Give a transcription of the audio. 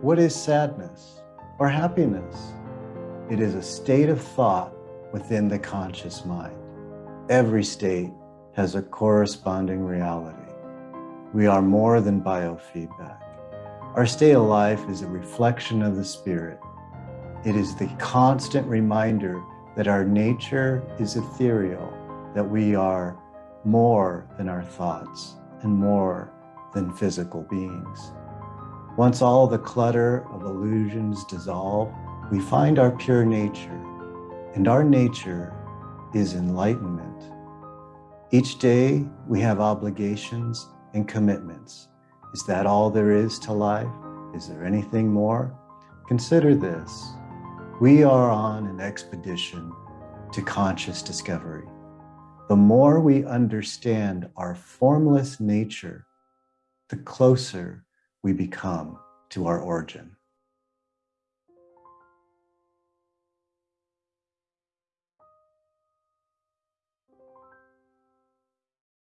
What is sadness or happiness? It is a state of thought within the conscious mind. Every state has a corresponding reality. We are more than biofeedback. Our state of life is a reflection of the spirit. It is the constant reminder that our nature is ethereal, that we are more than our thoughts and more than physical beings. Once all the clutter of illusions dissolve, we find our pure nature, and our nature is enlightenment. Each day we have obligations and commitments. Is that all there is to life? Is there anything more? Consider this. We are on an expedition to conscious discovery. The more we understand our formless nature, the closer we become to our origin.